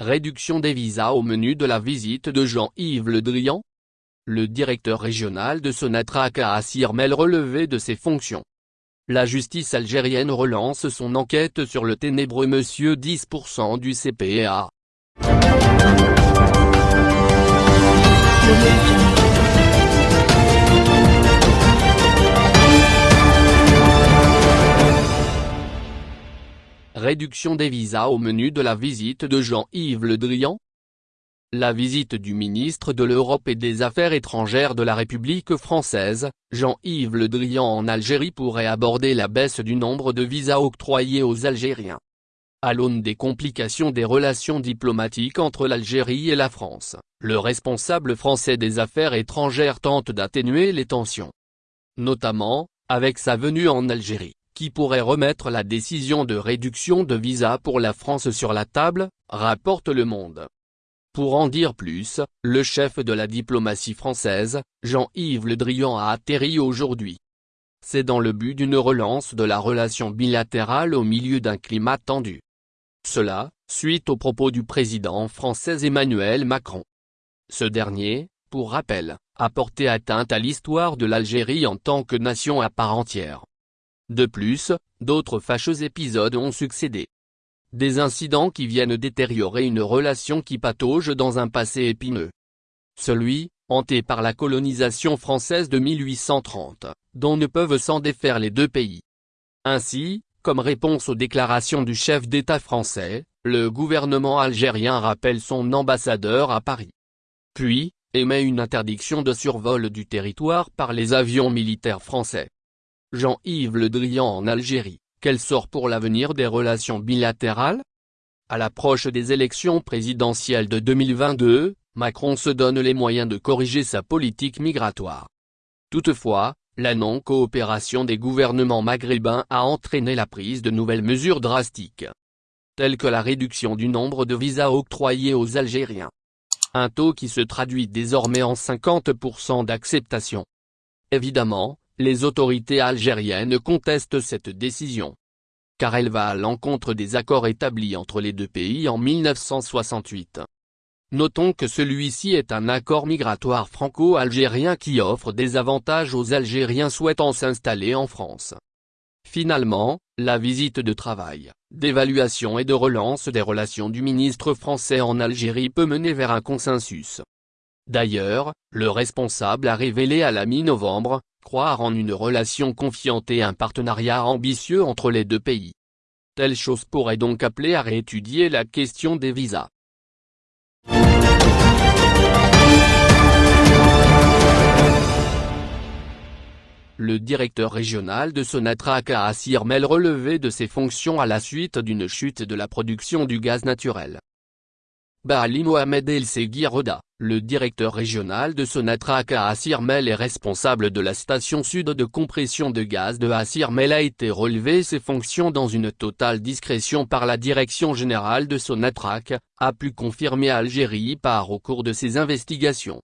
Réduction des visas au menu de la visite de Jean-Yves Le Drian Le directeur régional de Sonatrach a Sirmel relevé de ses fonctions. La justice algérienne relance son enquête sur le ténébreux monsieur 10% du CPA. Réduction des visas au menu de la visite de Jean-Yves Le Drian La visite du ministre de l'Europe et des Affaires étrangères de la République française, Jean-Yves Le Drian en Algérie pourrait aborder la baisse du nombre de visas octroyés aux Algériens. À l'aune des complications des relations diplomatiques entre l'Algérie et la France, le responsable français des affaires étrangères tente d'atténuer les tensions. Notamment, avec sa venue en Algérie qui pourrait remettre la décision de réduction de visa pour la France sur la table, rapporte Le Monde. Pour en dire plus, le chef de la diplomatie française, Jean-Yves Le Drian a atterri aujourd'hui. C'est dans le but d'une relance de la relation bilatérale au milieu d'un climat tendu. Cela, suite aux propos du président français Emmanuel Macron. Ce dernier, pour rappel, a porté atteinte à l'histoire de l'Algérie en tant que nation à part entière. De plus, d'autres fâcheux épisodes ont succédé. Des incidents qui viennent détériorer une relation qui patauge dans un passé épineux. Celui, hanté par la colonisation française de 1830, dont ne peuvent s'en défaire les deux pays. Ainsi, comme réponse aux déclarations du chef d'État français, le gouvernement algérien rappelle son ambassadeur à Paris. Puis, émet une interdiction de survol du territoire par les avions militaires français. Jean-Yves Le Drian en Algérie, quel sort pour l'avenir des relations bilatérales? À l'approche des élections présidentielles de 2022, Macron se donne les moyens de corriger sa politique migratoire. Toutefois, la non-coopération des gouvernements maghrébins a entraîné la prise de nouvelles mesures drastiques, telles que la réduction du nombre de visas octroyés aux Algériens. Un taux qui se traduit désormais en 50% d'acceptation. Évidemment, les autorités algériennes contestent cette décision. Car elle va à l'encontre des accords établis entre les deux pays en 1968. Notons que celui-ci est un accord migratoire franco-algérien qui offre des avantages aux Algériens souhaitant s'installer en France. Finalement, la visite de travail, d'évaluation et de relance des relations du ministre français en Algérie peut mener vers un consensus. D'ailleurs, le responsable a révélé à la mi-novembre, croire en une relation confiante et un partenariat ambitieux entre les deux pays. Telle chose pourrait donc appeler à réétudier la question des visas. Le directeur régional de Sonatrach a Sirmel relevé de ses fonctions à la suite d'une chute de la production du gaz naturel. Baali Mohamed El Seguiroda, le directeur régional de Sonatrach à Assirmel et responsable de la station sud de compression de gaz de Assirmel a été relevé ses fonctions dans une totale discrétion par la direction générale de Sonatrach, a pu confirmer Algérie par au cours de ses investigations.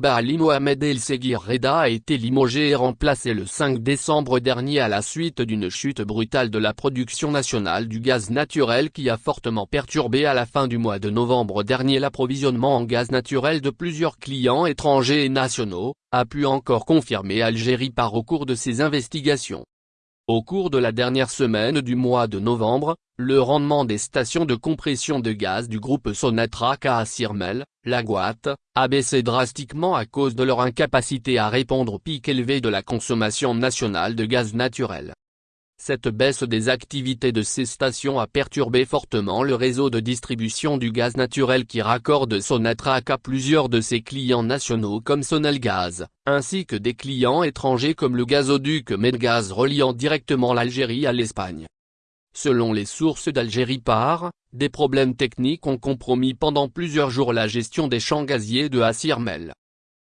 Bali Mohamed El Seguir Reda a été limogé et remplacé le 5 décembre dernier à la suite d'une chute brutale de la production nationale du gaz naturel qui a fortement perturbé à la fin du mois de novembre dernier l'approvisionnement en gaz naturel de plusieurs clients étrangers et nationaux, a pu encore confirmer Algérie par au cours de ses investigations. Au cours de la dernière semaine du mois de novembre, le rendement des stations de compression de gaz du groupe Sonatrach à Sirmel, la Guate, a baissé drastiquement à cause de leur incapacité à répondre au pic élevé de la consommation nationale de gaz naturel. Cette baisse des activités de ces stations a perturbé fortement le réseau de distribution du gaz naturel qui raccorde Sonatrach à plusieurs de ses clients nationaux comme Sonalgaz, ainsi que des clients étrangers comme le gazoduc Medgaz reliant directement l'Algérie à l'Espagne. Selon les sources d'Algérie par, des problèmes techniques ont compromis pendant plusieurs jours la gestion des champs gaziers de Assirmel.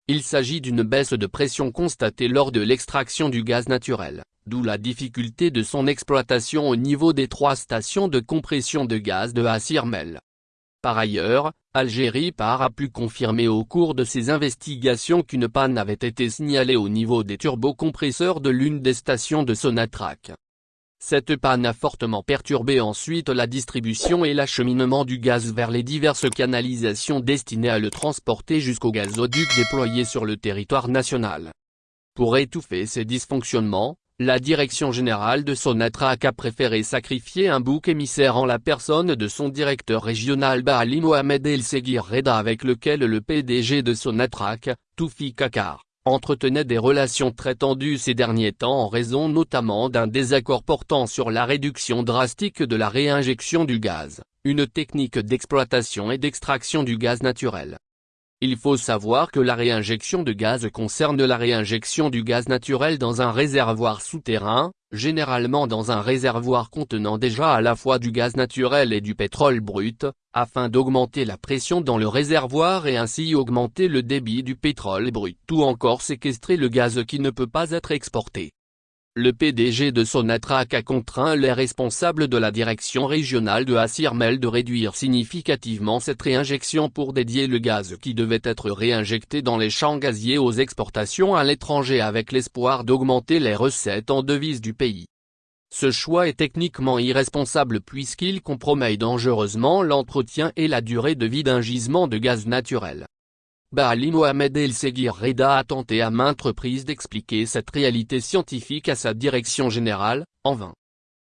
Il s'agit d'une baisse de pression constatée lors de l'extraction du gaz naturel d'où la difficulté de son exploitation au niveau des trois stations de compression de gaz de Assirmel. Par ailleurs, Algérie Par a pu confirmer au cours de ses investigations qu'une panne avait été signalée au niveau des turbocompresseurs de l'une des stations de Sonatrach. Cette panne a fortement perturbé ensuite la distribution et l'acheminement du gaz vers les diverses canalisations destinées à le transporter jusqu'au gazoduc déployé sur le territoire national. Pour étouffer ces dysfonctionnements, la direction générale de Sonatrach a préféré sacrifier un bouc émissaire en la personne de son directeur régional Baali Mohamed El Seguir Reda avec lequel le PDG de Sonatrach, Toufi Kakar, entretenait des relations très tendues ces derniers temps en raison notamment d'un désaccord portant sur la réduction drastique de la réinjection du gaz, une technique d'exploitation et d'extraction du gaz naturel. Il faut savoir que la réinjection de gaz concerne la réinjection du gaz naturel dans un réservoir souterrain, généralement dans un réservoir contenant déjà à la fois du gaz naturel et du pétrole brut, afin d'augmenter la pression dans le réservoir et ainsi augmenter le débit du pétrole brut ou encore séquestrer le gaz qui ne peut pas être exporté. Le PDG de Sonatrach a contraint les responsables de la direction régionale de Assirmel de réduire significativement cette réinjection pour dédier le gaz qui devait être réinjecté dans les champs gaziers aux exportations à l'étranger avec l'espoir d'augmenter les recettes en devises du pays. Ce choix est techniquement irresponsable puisqu'il compromet dangereusement l'entretien et la durée de vie d'un gisement de gaz naturel. Baali Mohamed El Seguir Reda a tenté à maintes reprises d'expliquer cette réalité scientifique à sa direction générale, en vain.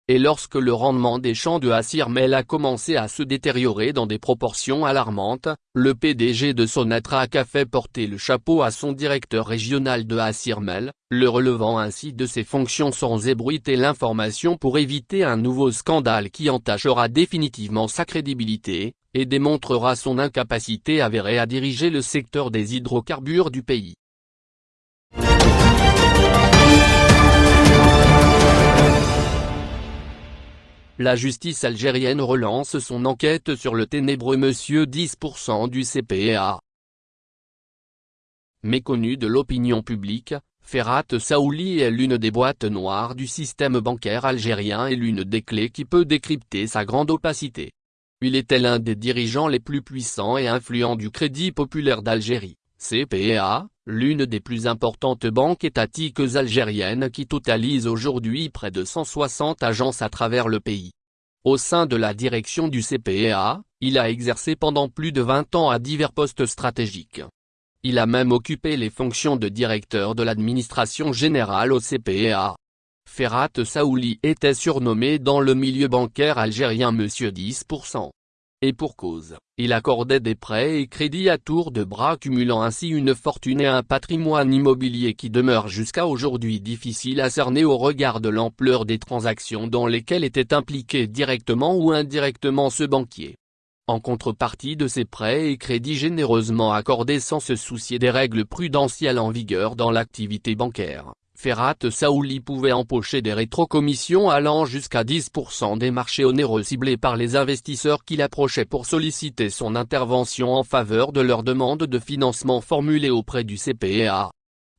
Et lorsque le rendement des champs de Assirmel a commencé à se détériorer dans des proportions alarmantes, le PDG de Sonatrach a fait porter le chapeau à son directeur régional de Assirmel, le relevant ainsi de ses fonctions sans ébruiter l'information pour éviter un nouveau scandale qui entachera définitivement sa crédibilité, et démontrera son incapacité avérée à diriger le secteur des hydrocarbures du pays. La justice algérienne relance son enquête sur le ténébreux monsieur 10% du CPA. Méconnu de l'opinion publique, Ferhat Saouli est l'une des boîtes noires du système bancaire algérien et l'une des clés qui peut décrypter sa grande opacité. Il était l'un des dirigeants les plus puissants et influents du Crédit populaire d'Algérie, CPA, l'une des plus importantes banques étatiques algériennes qui totalise aujourd'hui près de 160 agences à travers le pays. Au sein de la direction du CPA, il a exercé pendant plus de 20 ans à divers postes stratégiques. Il a même occupé les fonctions de directeur de l'administration générale au CPA. Ferhat Saouli était surnommé dans le milieu bancaire algérien Monsieur 10%. Et pour cause, il accordait des prêts et crédits à tour de bras cumulant ainsi une fortune et un patrimoine immobilier qui demeure jusqu'à aujourd'hui difficile à cerner au regard de l'ampleur des transactions dans lesquelles était impliqué directement ou indirectement ce banquier. En contrepartie de ces prêts et crédits généreusement accordés sans se soucier des règles prudentielles en vigueur dans l'activité bancaire, Ferhat Saouli pouvait empocher des rétrocommissions allant jusqu'à 10% des marchés onéreux ciblés par les investisseurs qu'il approchait pour solliciter son intervention en faveur de leurs demandes de financement formulées auprès du CPA.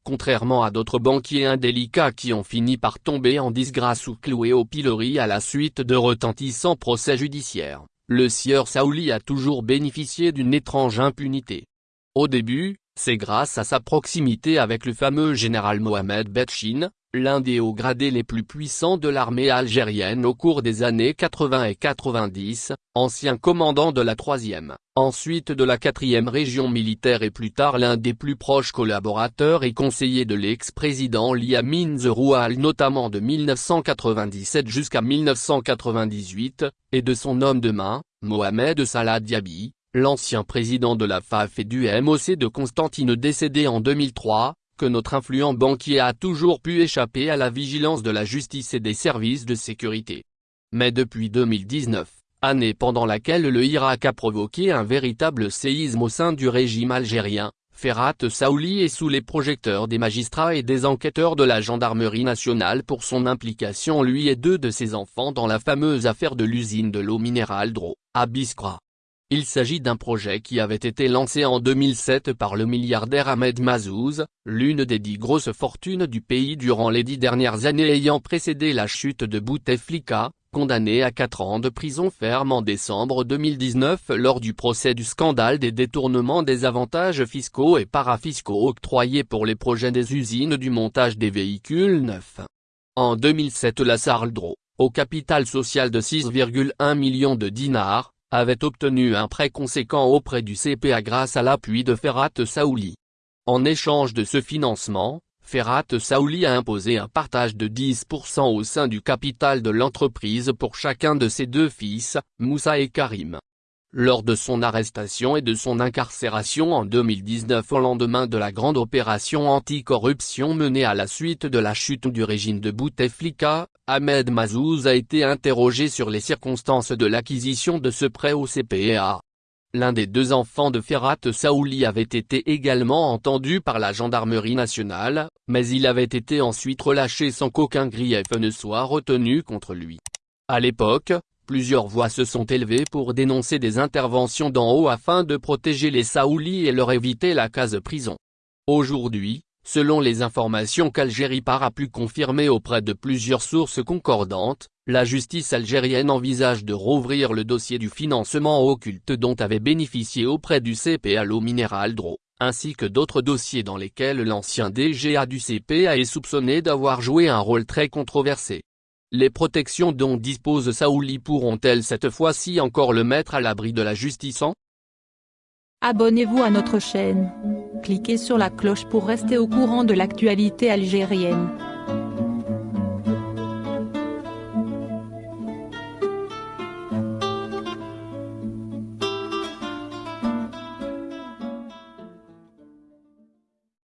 Contrairement à d'autres banquiers indélicats qui ont fini par tomber en disgrâce ou cloués au pilori à la suite de retentissants procès judiciaires, le sieur Saouli a toujours bénéficié d'une étrange impunité. Au début, c'est grâce à sa proximité avec le fameux général Mohamed Betchin, l'un des hauts gradés les plus puissants de l'armée algérienne au cours des années 80 et 90, ancien commandant de la 3e, ensuite de la 4e région militaire et plus tard l'un des plus proches collaborateurs et conseillers de l'ex-président Liamin Zeroual notamment de 1997 jusqu'à 1998, et de son homme de main, Mohamed Salah Diaby, l'ancien président de la FAF et du MOC de Constantine décédé en 2003, que notre influent banquier a toujours pu échapper à la vigilance de la justice et des services de sécurité. Mais depuis 2019, année pendant laquelle le Irak a provoqué un véritable séisme au sein du régime algérien, Ferhat Saouli est sous les projecteurs des magistrats et des enquêteurs de la gendarmerie nationale pour son implication lui et deux de ses enfants dans la fameuse affaire de l'usine de l'eau minérale Dro, à Biskra. Il s'agit d'un projet qui avait été lancé en 2007 par le milliardaire Ahmed Mazouz, l'une des dix grosses fortunes du pays durant les dix dernières années ayant précédé la chute de Bouteflika, condamné à 4 ans de prison ferme en décembre 2019 lors du procès du scandale des détournements des avantages fiscaux et parafiscaux octroyés pour les projets des usines du montage des véhicules neufs. En 2007 la Sardro, au capital social de 6,1 millions de dinars, avait obtenu un prêt conséquent auprès du CPA grâce à l'appui de Ferhat Saouli. En échange de ce financement, Ferhat Saouli a imposé un partage de 10% au sein du capital de l'entreprise pour chacun de ses deux fils, Moussa et Karim. Lors de son arrestation et de son incarcération en 2019 au lendemain de la grande opération anticorruption menée à la suite de la chute du régime de Bouteflika, Ahmed Mazouz a été interrogé sur les circonstances de l'acquisition de ce prêt au CPA. L'un des deux enfants de Ferhat Saouli avait été également entendu par la gendarmerie nationale, mais il avait été ensuite relâché sans qu'aucun grief ne soit retenu contre lui. À l'époque, Plusieurs voix se sont élevées pour dénoncer des interventions d'en haut afin de protéger les Saoulis et leur éviter la case prison. Aujourd'hui, selon les informations qu'Algérie Par a pu confirmer auprès de plusieurs sources concordantes, la justice algérienne envisage de rouvrir le dossier du financement occulte dont avait bénéficié auprès du CPA l'eau minérale DRO, ainsi que d'autres dossiers dans lesquels l'ancien DGA du CPA est soupçonné d'avoir joué un rôle très controversé. Les protections dont dispose Saouli pourront-elles cette fois-ci encore le mettre à l'abri de la justice en? Abonnez-vous à notre chaîne. Cliquez sur la cloche pour rester au courant de l'actualité algérienne.